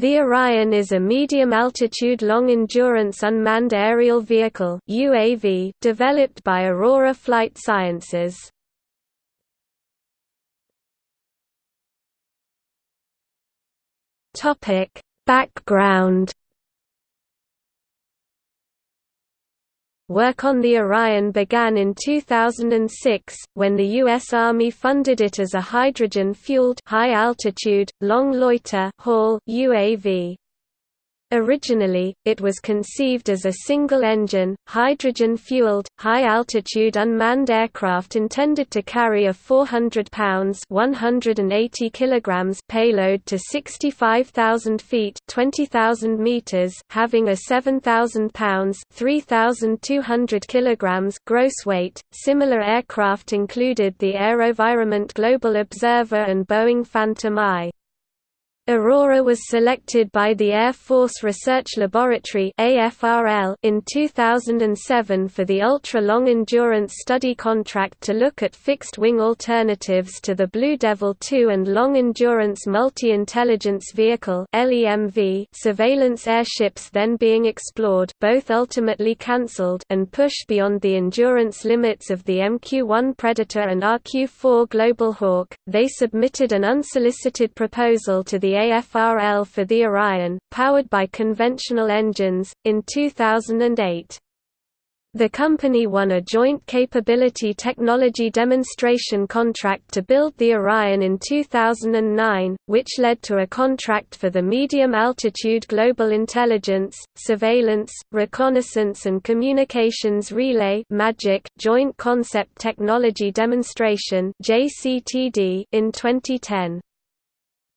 The Orion is a medium-altitude long-endurance unmanned aerial vehicle UAV developed by Aurora Flight Sciences. Topic: Background Work on the Orion began in 2006, when the U.S. Army funded it as a hydrogen-fueled high-altitude, long-loiter UAV. Originally, it was conceived as a single-engine, hydrogen-fueled, high-altitude unmanned aircraft intended to carry a 400 pounds (180 kilograms) payload to 65,000 feet (20,000 meters), having a 7,000 pounds (3,200 kilograms) gross weight. Similar aircraft included the AeroVironment Global Observer and Boeing Phantom Eye. Aurora was selected by the Air Force Research Laboratory in 2007 for the Ultra Long Endurance Study contract to look at fixed-wing alternatives to the Blue Devil II and Long Endurance Multi-Intelligence Vehicle surveillance airships then being explored both ultimately cancelled and pushed beyond the endurance limits of the MQ-1 Predator and RQ-4 Global Hawk. They submitted an unsolicited proposal to the AFRL for the Orion, powered by conventional engines, in 2008. The company won a Joint Capability Technology Demonstration contract to build the Orion in 2009, which led to a contract for the Medium Altitude Global Intelligence, Surveillance, Reconnaissance and Communications Relay MAGIC Joint Concept Technology Demonstration in 2010.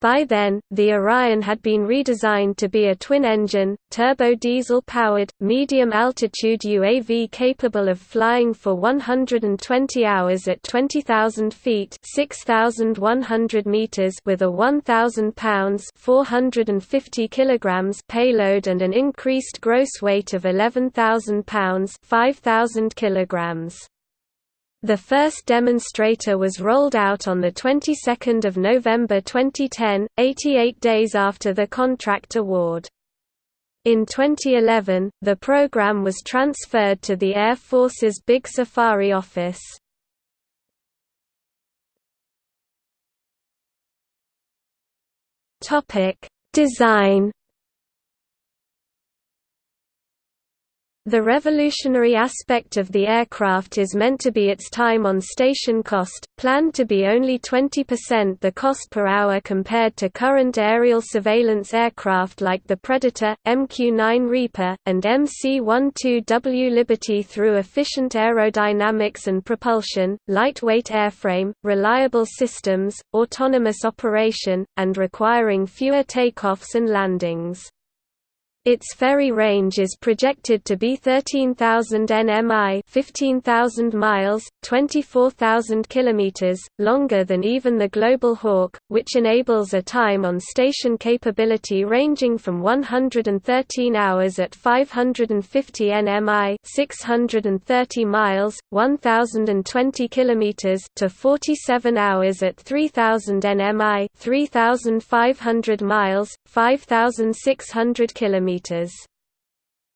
By then, the Orion had been redesigned to be a twin-engine, turbo-diesel-powered, medium-altitude UAV capable of flying for 120 hours at 20,000 feet (6,100 meters) with a 1,000 pounds (450 kilograms) payload and an increased gross weight of 11,000 pounds (5,000 kilograms). The first demonstrator was rolled out on the 22nd of November 2010, 88 days after the contract award. In 2011, the program was transferred to the Air Force's Big Safari office. Topic: Design The revolutionary aspect of the aircraft is meant to be its time on station cost, planned to be only 20% the cost per hour compared to current aerial surveillance aircraft like the Predator, MQ-9 Reaper, and MC-12W Liberty through efficient aerodynamics and propulsion, lightweight airframe, reliable systems, autonomous operation, and requiring fewer takeoffs and landings. Its ferry range is projected to be 13,000 nmi 15,000 miles, 24,000 kilometers, longer than even the Global Hawk, which enables a time on station capability ranging from 113 hours at 550 nmi 630 miles, 1,020 kilometers to 47 hours at 3,000 nmi 3,500 miles, 5,600 kilometers meters.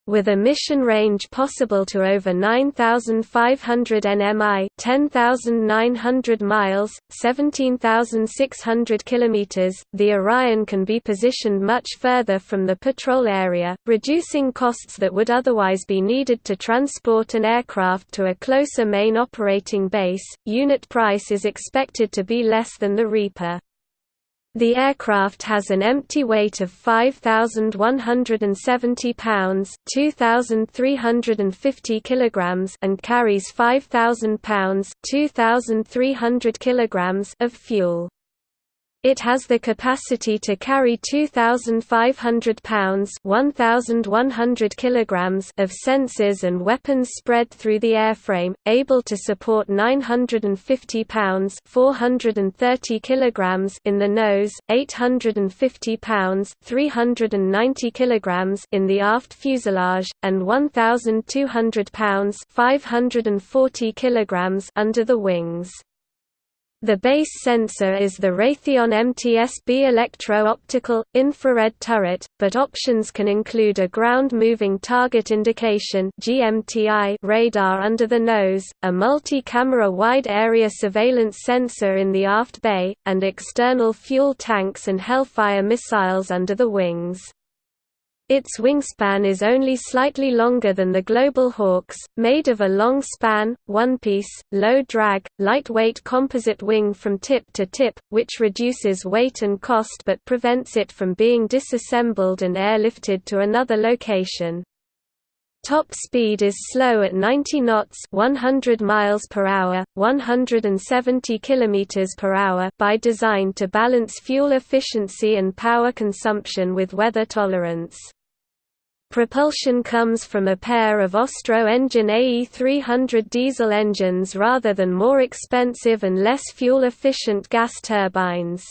With a mission range possible to over 9,500 nmi 10,900 miles, 17,600 kilometers, the Orion can be positioned much further from the patrol area, reducing costs that would otherwise be needed to transport an aircraft to a closer main operating base. Unit price is expected to be less than the Reaper. The aircraft has an empty weight of 5170 pounds, 2350 kilograms and carries 5000 pounds, 2300 kilograms of fuel. It has the capacity to carry 2,500 pounds (1,100 kilograms) of sensors and weapons spread through the airframe, able to support 950 pounds (430 kilograms) in the nose, 850 pounds (390 kilograms) in the aft fuselage, and 1,200 pounds (540 kilograms) under the wings. The base sensor is the Raytheon MTSB electro-optical, infrared turret, but options can include a ground-moving target indication radar under the nose, a multi-camera wide-area surveillance sensor in the aft bay, and external fuel tanks and Hellfire missiles under the wings. Its wingspan is only slightly longer than the Global Hawks, made of a long span, one-piece, low-drag, lightweight composite wing from tip to tip, which reduces weight and cost but prevents it from being disassembled and airlifted to another location. Top speed is slow at 90 knots, 100 miles per hour, 170 kilometers per hour by design to balance fuel efficiency and power consumption with weather tolerance. Propulsion comes from a pair of Austro Engine AE300 diesel engines rather than more expensive and less fuel-efficient gas turbines.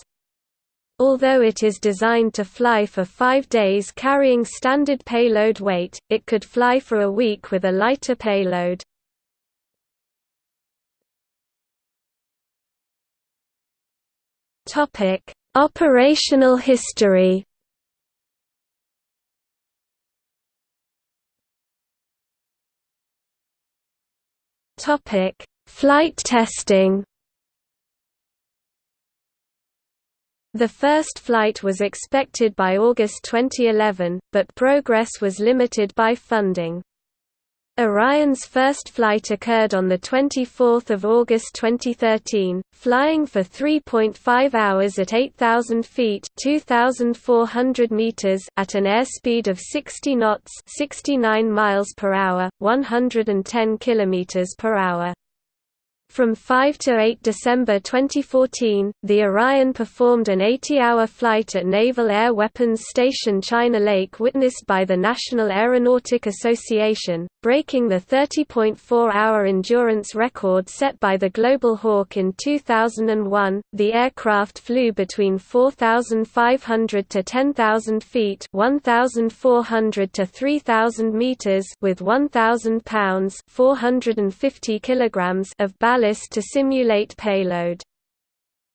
Although it is designed to fly for five days carrying standard payload weight, it could fly for a week with a lighter payload. Operational history Topic: Flight testing. The first flight was expected by August 2011, but progress was limited by funding. Orion's first flight occurred on 24 August 2013, flying for 3.5 hours at 8,000 feet 2,400 meters at an airspeed of 60 knots 69 miles per hour, 110 kilometers per hour. From 5 to 8 December 2014, the Orion performed an 80-hour flight at Naval Air Weapons Station China Lake witnessed by the National Aeronautic Association, breaking the 30.4-hour endurance record set by the Global Hawk in 2001. The aircraft flew between 4,500 to 10,000 feet (1,400 to 3,000 meters) with 1,000 pounds (450 kilograms) of ballast ballast to simulate payload.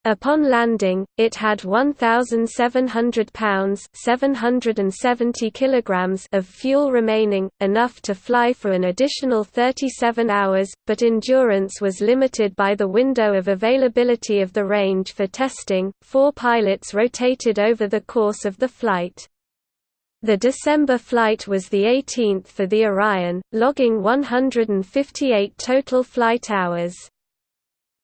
Upon landing, it had 1,700 pounds (770 kilograms) of fuel remaining, enough to fly for an additional 37 hours, but endurance was limited by the window of availability of the range for testing. Four pilots rotated over the course of the flight. The December flight was the 18th for the Orion, logging 158 total flight hours.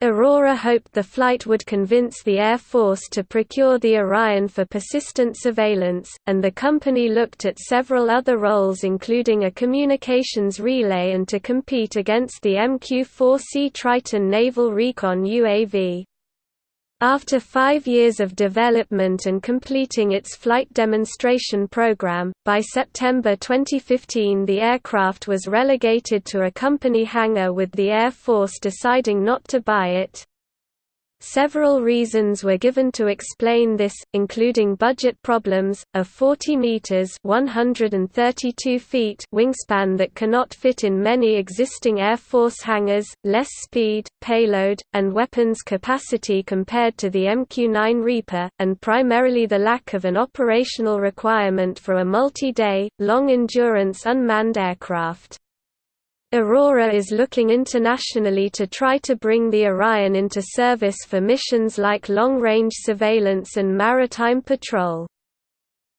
Aurora hoped the flight would convince the Air Force to procure the Orion for persistent surveillance, and the company looked at several other roles including a communications relay and to compete against the MQ-4C Triton naval recon UAV. After five years of development and completing its flight demonstration program, by September 2015 the aircraft was relegated to a company hangar with the Air Force deciding not to buy it. Several reasons were given to explain this, including budget problems, a 40 meters (132 feet) wingspan that cannot fit in many existing Air Force hangars, less speed, payload, and weapons capacity compared to the MQ-9 Reaper, and primarily the lack of an operational requirement for a multi-day, long-endurance unmanned aircraft. Aurora is looking internationally to try to bring the Orion into service for missions like long-range surveillance and maritime patrol.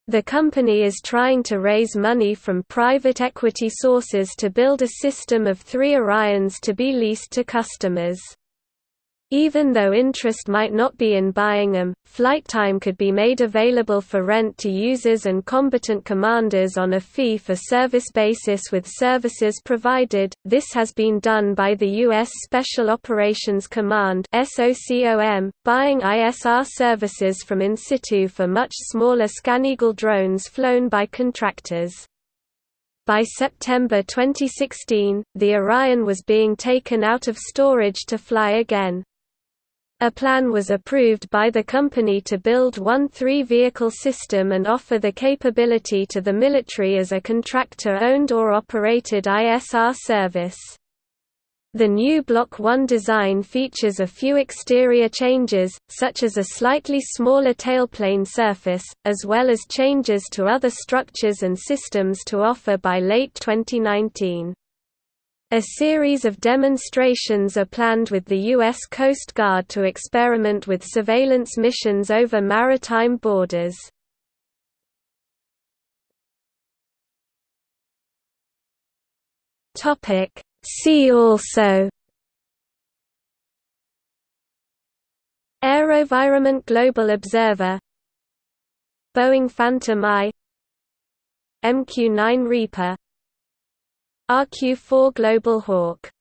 The company is trying to raise money from private equity sources to build a system of three Orions to be leased to customers. Even though interest might not be in buying them, flight time could be made available for rent to users and combatant commanders on a fee-for-service basis with services provided. This has been done by the U.S. Special Operations Command buying ISR services from Insitu for much smaller ScanEagle drones flown by contractors. By September 2016, the Orion was being taken out of storage to fly again. A plan was approved by the company to build one three-vehicle system and offer the capability to the military as a contractor-owned or operated ISR service. The new Block 1 design features a few exterior changes, such as a slightly smaller tailplane surface, as well as changes to other structures and systems to offer by late 2019. A series of demonstrations are planned with the U.S. Coast Guard to experiment with surveillance missions over maritime borders. See also AeroVironment Global Observer Boeing Phantom Eye MQ-9 Reaper RQ-4 Global Hawk